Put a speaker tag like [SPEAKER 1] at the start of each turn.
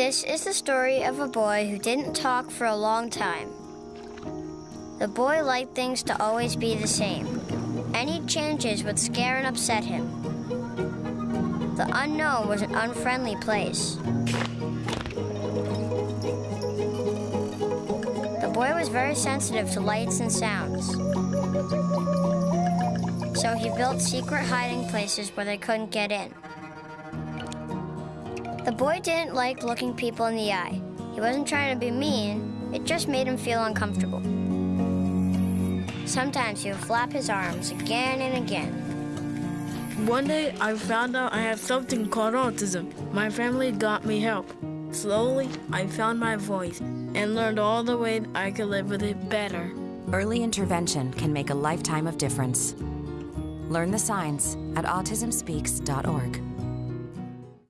[SPEAKER 1] This is the story of a boy who didn't talk for a long time. The boy liked things to always be the same. Any changes would scare and upset him. The unknown was an unfriendly place. The boy was very sensitive to lights and sounds. So he built secret hiding places where they couldn't get in. The boy didn't like looking people in the eye. He wasn't trying to be mean, it just made him feel uncomfortable. Sometimes he would flap his arms again and again.
[SPEAKER 2] One day I found out I have something called autism. My family got me help. Slowly, I found my voice and learned all the way I could live with it better.
[SPEAKER 3] Early intervention can make a lifetime of difference. Learn the signs at autismspeaks.org.